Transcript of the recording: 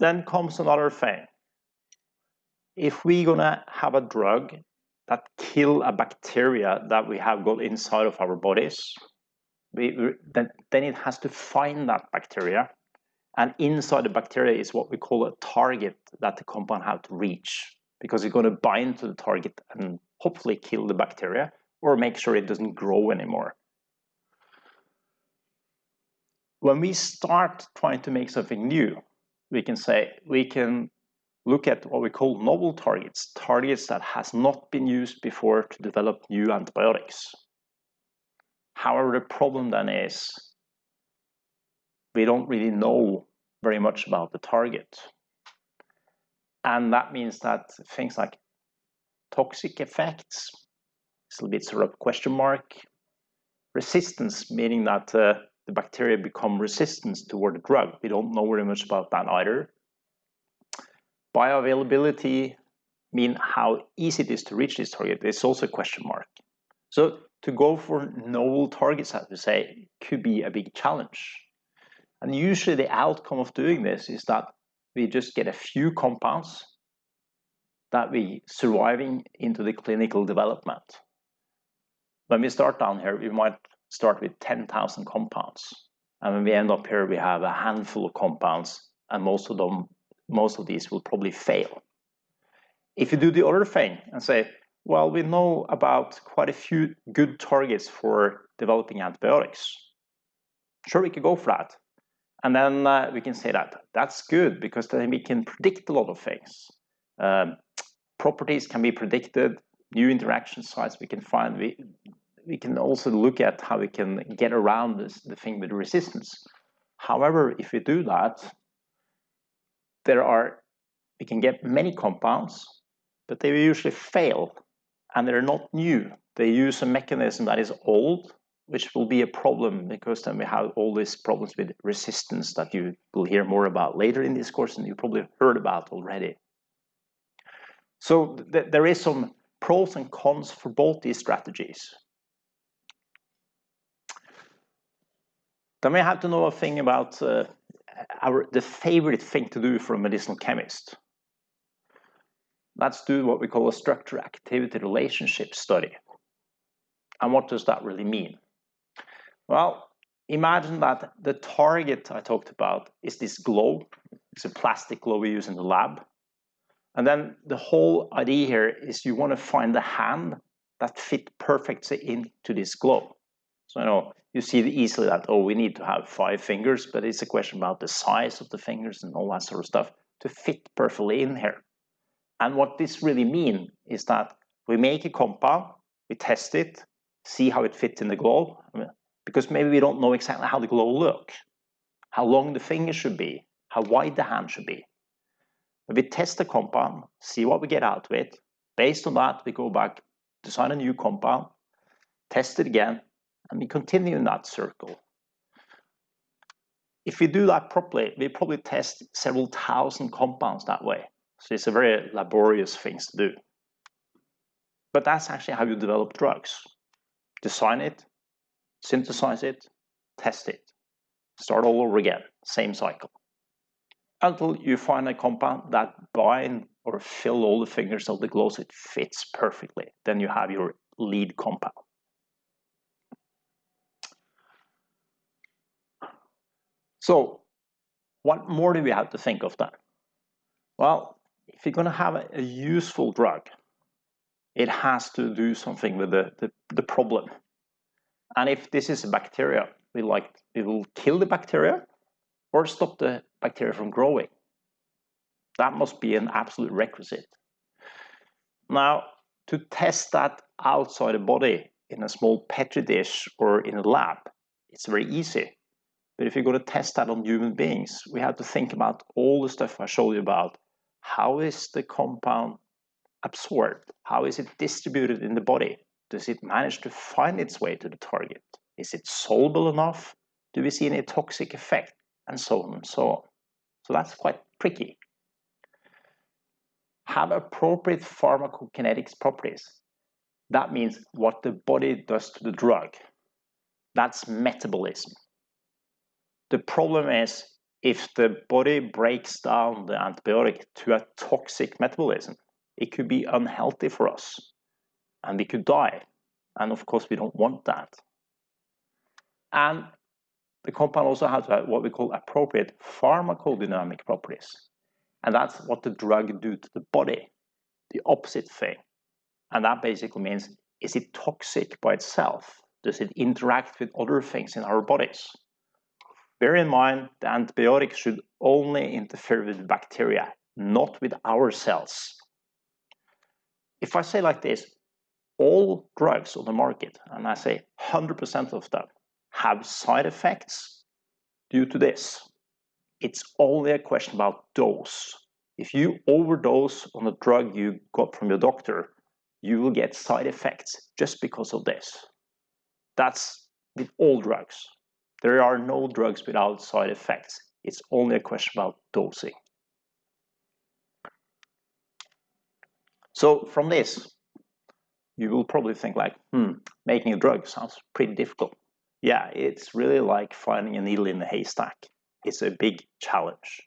then comes another thing. If we're gonna have a drug that kill a bacteria that we have got inside of our bodies, we, then, then it has to find that bacteria. And inside the bacteria is what we call a target that the compound have to reach because it's going to bind to the target and hopefully kill the bacteria or make sure it doesn't grow anymore. When we start trying to make something new, we can say we can look at what we call novel targets, targets that has not been used before to develop new antibiotics. However, the problem then is we don't really know very much about the target. And that means that things like toxic effects is a little bit sort of question mark. Resistance, meaning that uh, the bacteria become resistant toward the drug. We don't know very much about that either. Bioavailability mean how easy it is to reach this target is also a question mark. So to go for novel targets, as we say, could be a big challenge. And usually the outcome of doing this is that we just get a few compounds that we surviving into the clinical development. When we start down here, we might start with 10,000 compounds. And when we end up here, we have a handful of compounds and most of them, most of these will probably fail. If you do the other thing and say, well, we know about quite a few good targets for developing antibiotics. Sure, we could go for that. And then uh, we can say that that's good because then we can predict a lot of things. Um, properties can be predicted, new interaction sites we can find. We, we can also look at how we can get around this, the thing with resistance. However, if we do that, there are, we can get many compounds, but they usually fail and they're not new. They use a mechanism that is old which will be a problem because then we have all these problems with resistance that you will hear more about later in this course and you probably heard about already. So th there is some pros and cons for both these strategies. Then we have to know a thing about uh, our the favorite thing to do for a medicinal chemist. Let's do what we call a structure activity relationship study. And what does that really mean? Well, imagine that the target I talked about is this globe. It's a plastic globe we use in the lab. And then the whole idea here is you want to find the hand that fit perfectly into this globe. So I know you see easily that, oh, we need to have five fingers, but it's a question about the size of the fingers and all that sort of stuff to fit perfectly in here. And what this really means is that we make a compound, we test it, see how it fits in the globe because maybe we don't know exactly how the glow look, how long the finger should be, how wide the hand should be. But we test the compound, see what we get out of it. Based on that, we go back, design a new compound, test it again, and we continue in that circle. If we do that properly, we probably test several thousand compounds that way. So it's a very laborious thing to do. But that's actually how you develop drugs. Design it, synthesize it, test it, start all over again, same cycle. Until you find a compound that bind or fill all the fingers of the glow so it fits perfectly. Then you have your lead compound. So what more do we have to think of then? Well, if you're going to have a, useful drug, it has to do something with the, the, the problem and if this is a bacteria, we like it will kill the bacteria or stop the bacteria from growing. That must be an absolute requisite. Now, to test that outside the body in a small petri dish or in a lab, it's very easy. But if you're going to test that on human beings, we have to think about all the stuff I showed you about. How is the compound absorbed? How is it distributed in the body? Does it manage to find its way to the target? Is it soluble enough? Do we see any toxic effect? And so on and so on. So that's quite tricky. Have appropriate pharmacokinetics properties. That means what the body does to the drug. That's metabolism. The problem is if the body breaks down the antibiotic to a toxic metabolism, it could be unhealthy for us and we could die. And of course, we don't want that. And the compound also has what we call appropriate pharmacodynamic properties. And that's what the drug do to the body, the opposite thing. And that basically means, is it toxic by itself? Does it interact with other things in our bodies? Bear in mind, the antibiotic should only interfere with bacteria, not with our cells. If I say like this, all drugs on the market, and I say 100% of them, have side effects due to this. It's only a question about dose. If you overdose on a drug you got from your doctor, you will get side effects just because of this. That's with all drugs. There are no drugs without side effects. It's only a question about dosing. So from this, you will probably think like, hmm, making a drug sounds pretty difficult. Yeah, it's really like finding a needle in a haystack. It's a big challenge.